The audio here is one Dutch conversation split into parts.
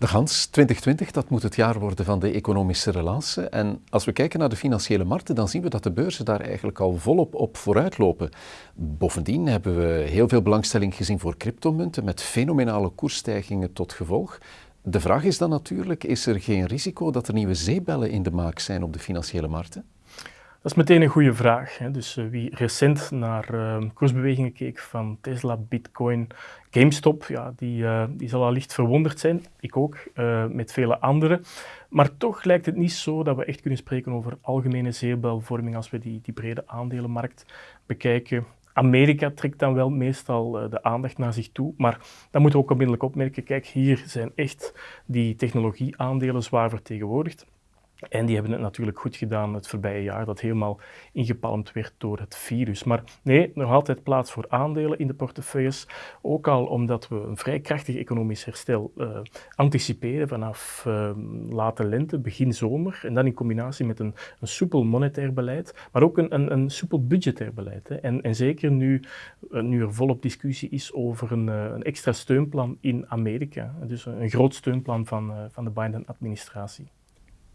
De Hans, 2020, dat moet het jaar worden van de economische relance. En als we kijken naar de financiële markten, dan zien we dat de beurzen daar eigenlijk al volop op vooruit lopen. Bovendien hebben we heel veel belangstelling gezien voor cryptomunten met fenomenale koersstijgingen tot gevolg. De vraag is dan natuurlijk, is er geen risico dat er nieuwe zeebellen in de maak zijn op de financiële markten? Dat is meteen een goede vraag. Hè. Dus uh, wie recent naar uh, koersbewegingen keek van Tesla, Bitcoin, GameStop, ja, die, uh, die zal allicht verwonderd zijn. Ik ook, met vele anderen. Maar toch lijkt het niet zo dat we echt kunnen spreken over algemene zeebelvorming als we die, die brede aandelenmarkt bekijken. Amerika trekt dan wel meestal de aandacht naar zich toe, maar dan moeten we ook onmiddellijk opmerken, kijk, hier zijn echt die technologieaandelen zwaar vertegenwoordigd. En die hebben het natuurlijk goed gedaan het voorbije jaar, dat helemaal ingepalmd werd door het virus. Maar nee, nog altijd plaats voor aandelen in de portefeuilles. Ook al omdat we een vrij krachtig economisch herstel uh, anticiperen vanaf uh, late lente, begin zomer. En dan in combinatie met een, een soepel monetair beleid, maar ook een, een, een soepel budgetair beleid. En, en, zeker nu, uh, nu er volop discussie is over een, een, extra steunplan in Amerika. Dus een, een groot steunplan van, van de Biden-administratie.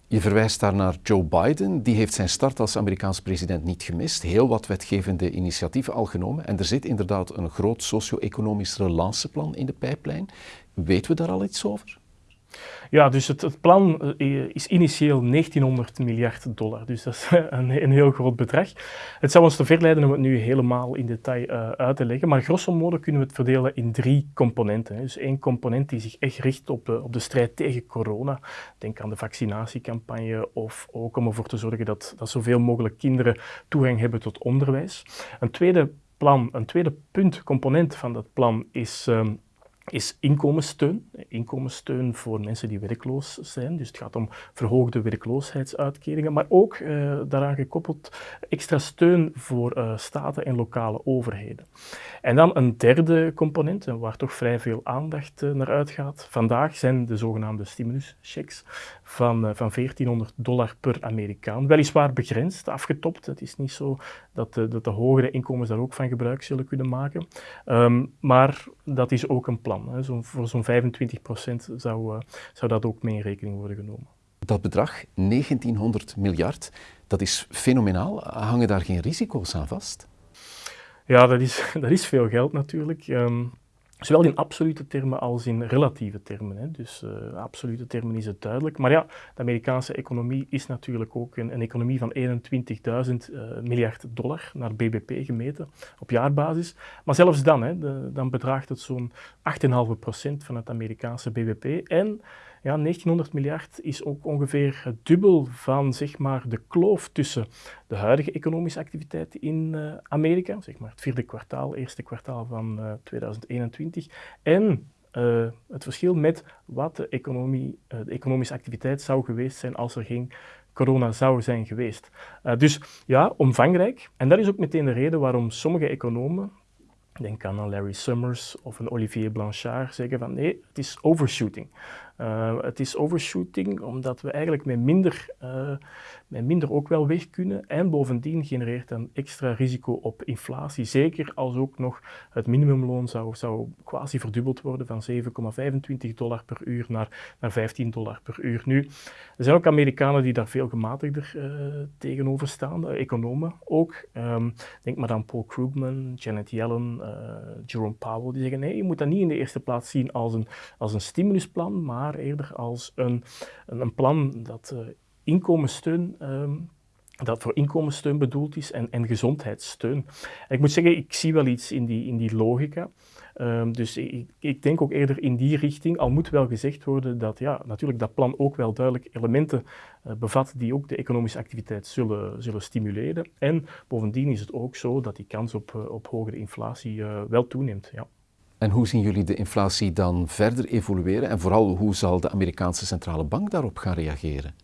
Je verwijst daar naar Joe Biden. Die heeft zijn start als Amerikaans president niet gemist. Heel wat wetgevende initiatieven al genomen. En er zit inderdaad een groot socio-economisch relanceplan in de pijplijn. Weten we daar al iets over? Ja, dus het, het, plan eh, is initieel 1900 miljard dollar. Dus dat is een, een, heel groot bedrag. Het zou ons te ver leiden om het nu helemaal in detail uh, uit te leggen. Maar grosso modo kunnen we het verdelen in drie componenten. Dus één component die zich echt richt op de, op de strijd tegen corona. Denk aan de vaccinatiecampagne of ook om ervoor te zorgen dat, dat zoveel mogelijk kinderen toegang hebben tot onderwijs. Een tweede plan, een tweede punt, component van dat plan is um, is inkomenssteun. Inkomenssteun voor mensen die werkloos zijn. Dus het gaat om verhoogde werkloosheidsuitkeringen, maar ook uh, daaraan gekoppeld extra steun voor uh, staten en lokale overheden. En dan een derde component, waar toch vrij veel aandacht uh, naar uitgaat. Vandaag zijn de zogenaamde stimuluschecks van, van 1400 dollar per Amerikaan. Weliswaar begrensd, afgetopt. Het is niet zo dat de, dat de hogere inkomens daar ook van gebruik zullen kunnen maken. Um, maar dat is ook een plan. Zo, voor zo'n 25 procent zou, uh, zou dat ook mee in rekening worden genomen. Dat bedrag, 1900 miljard, dat is fenomenaal. Hangen daar geen risico's aan vast? Ja, dat is, dat is veel geld natuurlijk. Um, Zowel in absolute termen als in relatieve termen. Hè. Dus uh, absolute termen is het duidelijk. Maar ja, de Amerikaanse economie is natuurlijk ook een, een economie van 21.000 uh, miljard dollar naar BBP gemeten op jaarbasis. Maar zelfs dan, hè, dan bedraagt het zo'n 8,5% van het Amerikaanse BBP. En ja, 1900 miljard is ook ongeveer het dubbel van zeg maar, de kloof tussen de huidige economische activiteit in uh, Amerika, zeg maar het vierde kwartaal, eerste kwartaal van uh, 2021, en uh, het verschil met wat de, economie, de economische activiteit zou geweest zijn als er geen corona zou zijn geweest. dus ja, omvangrijk. En dat is ook meteen de reden waarom sommige economen, denk aan Larry Summers of een Olivier Blanchard, zeggen van nee, het is overshooting. Uh, het is overshooting omdat we eigenlijk met minder, uh, met minder ook wel weg kunnen. En bovendien genereert een extra risico op inflatie. Zeker als ook nog het minimumloon zou, zou quasi verdubbeld worden van 7,25 dollar per uur naar, naar 15 dollar per uur. Nu, er zijn ook Amerikanen die daar veel gematigder uh, tegenover staan, economen ook. Um, denk maar aan Paul Krugman, Janet Yellen, Jerome Powell, die zeggen nee, je moet dat niet in de eerste plaats zien als een, als een stimulusplan, maar eerder als een, een plan dat uh, inkomenssteun um, dat voor inkomenssteun bedoeld is en, en gezondheidssteun. Ik moet zeggen, ik zie wel iets in die, in die logica. Um, dus ik, ik, denk ook eerder in die richting, al moet wel gezegd worden dat ja, natuurlijk dat plan ook wel duidelijk elementen uh, bevat die ook de economische activiteit zullen, zullen stimuleren. En bovendien is het ook zo dat die kans op, uh, op hogere inflatie wel toeneemt. Ja. En hoe zien jullie de inflatie dan verder evolueren? En vooral, hoe zal de Amerikaanse centrale bank daarop gaan reageren?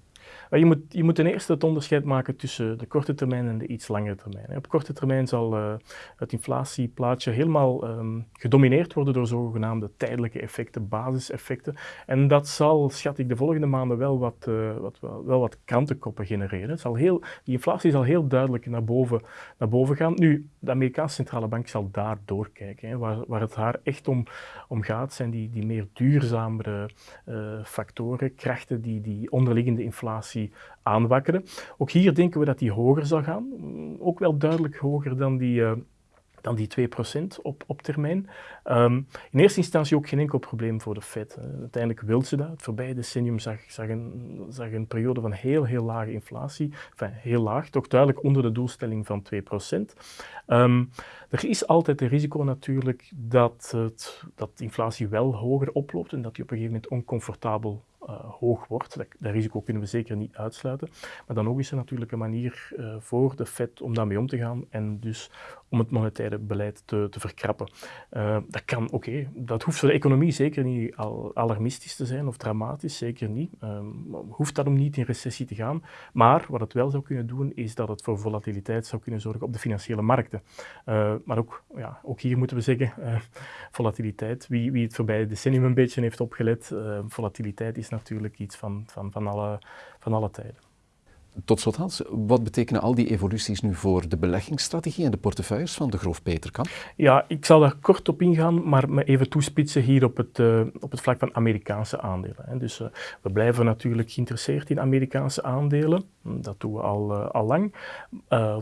Je moet, je moet ten eerste het onderscheid maken tussen de korte termijn en de iets langere termijn. Op korte termijn zal uh, het inflatieplaatje helemaal um, gedomineerd worden door zogenaamde tijdelijke effecten, basiseffecten. En dat zal, schat ik, de volgende maanden wel wat, uh, wat, wel, wat krantenkoppen genereren. Het zal heel, die inflatie zal heel duidelijk naar boven, naar boven gaan. Nu, de Amerikaanse centrale bank zal daar doorkijken. Waar, waar het haar echt om, om gaat, zijn die, die meer duurzamere uh, factoren, krachten die die onderliggende inflatie aanwakkeren. Ook hier denken we dat die hoger zal gaan, ook wel duidelijk hoger dan die... Uh, dan die 2% op, op termijn. Um, in eerste instantie ook geen enkel probleem voor de Fed. Uiteindelijk wil ze dat. Het voorbije decennium zag, zag, een, zag een periode van heel, heel lage inflatie. Enfin, heel laag, toch duidelijk onder de doelstelling van 2%. Um, ehm, er is altijd een risico natuurlijk dat, het, dat inflatie wel hoger oploopt en dat die op een gegeven moment oncomfortabel hoog wordt. Dat, dat, risico kunnen we zeker niet uitsluiten. Maar dan ook is er natuurlijk een manier uh, voor de Fed om daarmee om te gaan en dus om het monetaire beleid te, te verkrappen. Uh, dat kan, oké, dat hoeft voor de economie zeker niet al, alarmistisch te zijn of dramatisch, zeker niet. hoeft daarom niet in recessie te gaan. Maar wat het wel zou kunnen doen, is dat het voor volatiliteit zou kunnen zorgen op de financiële markten. maar ook, ja, ook hier moeten we zeggen, volatiliteit, wie, wie het voorbije decennium een beetje heeft opgelet, volatiliteit is natuurlijk iets van, van, van, alle, van alle tijden. Tot slot Hans, wat betekenen al die evoluties nu voor de beleggingsstrategie en de portefeuilles van de Groof Peterkamp? Ja, ik zal daar kort op ingaan, maar me even toespitsen hier op het, uh, op het vlak van Amerikaanse aandelen. Hè. Dus uh, we blijven natuurlijk geïnteresseerd in Amerikaanse aandelen. Dat doen we al, uh, al lang.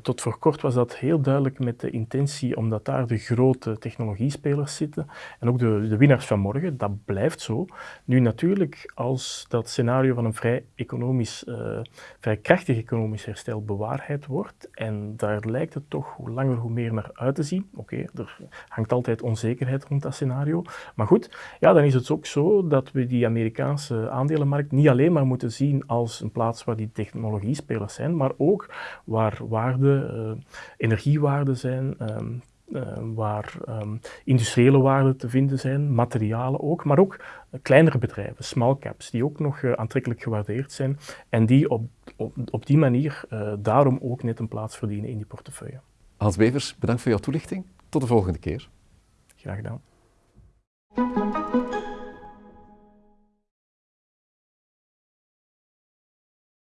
tot voor kort was dat heel duidelijk met de intentie, omdat daar de grote technologiespelers zitten en ook de, de winnaars van morgen. Dat blijft zo. Nu natuurlijk, als dat scenario van een vrij economisch, vrij krachtig economisch herstel bewaarheid wordt. En daar lijkt het toch hoe langer hoe meer naar uit te zien. Oké, er hangt altijd onzekerheid rond dat scenario. Maar goed, ja, dan is het ook zo dat we die Amerikaanse aandelenmarkt niet alleen maar moeten zien als een plaats waar die technologiespelers zijn, maar ook waar waarden, uh, energiewaarden zijn, uh, uh, waar um, industriële waarden te vinden zijn, materialen ook, maar ook uh, kleinere bedrijven, small caps, die ook nog uh, aantrekkelijk gewaardeerd zijn en die op, op, op die manier daarom ook net een plaats verdienen in die portefeuille. Hans Bevers, bedankt voor jouw toelichting. Tot de volgende keer. Graag gedaan.